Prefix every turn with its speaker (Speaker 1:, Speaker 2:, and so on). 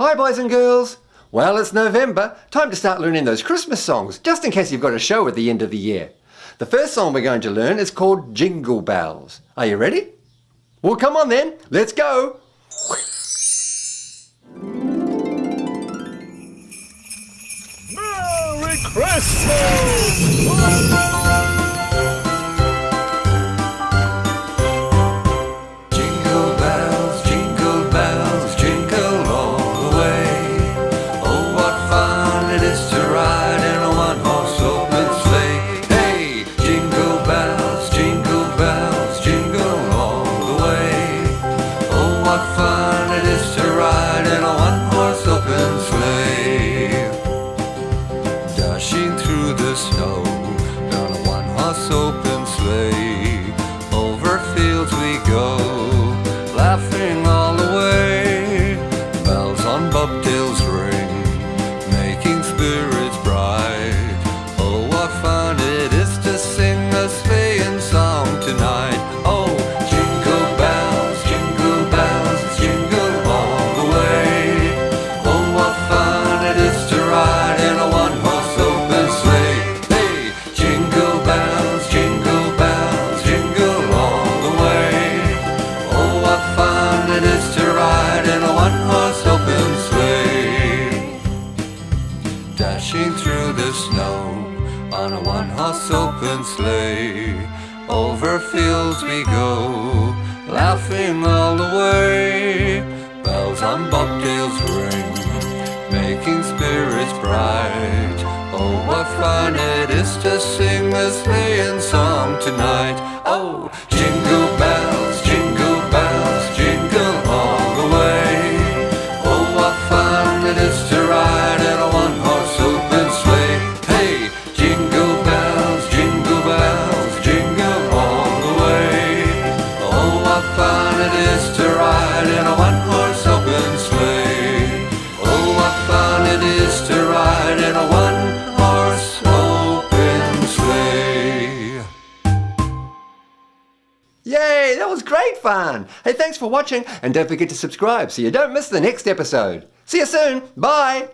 Speaker 1: Hi boys and girls! Well, it's November. Time to start learning those Christmas songs, just in case you've got a show at the end of the year. The first song we're going to learn is called Jingle Bells. Are you ready? Well, come on then. Let's go.
Speaker 2: Merry Christmas!
Speaker 3: One-horse Dashing through the snow on a one-horse open sleigh. Over fields we go, laughing all the way. Bells on bobtails ring, making spirits bright. Oh, what fun it is to sing a sleighing song tonight! Oh,
Speaker 1: Yay, that was great fun. Hey, thanks for watching and don't forget to subscribe so you don't miss the next episode. See you soon. Bye.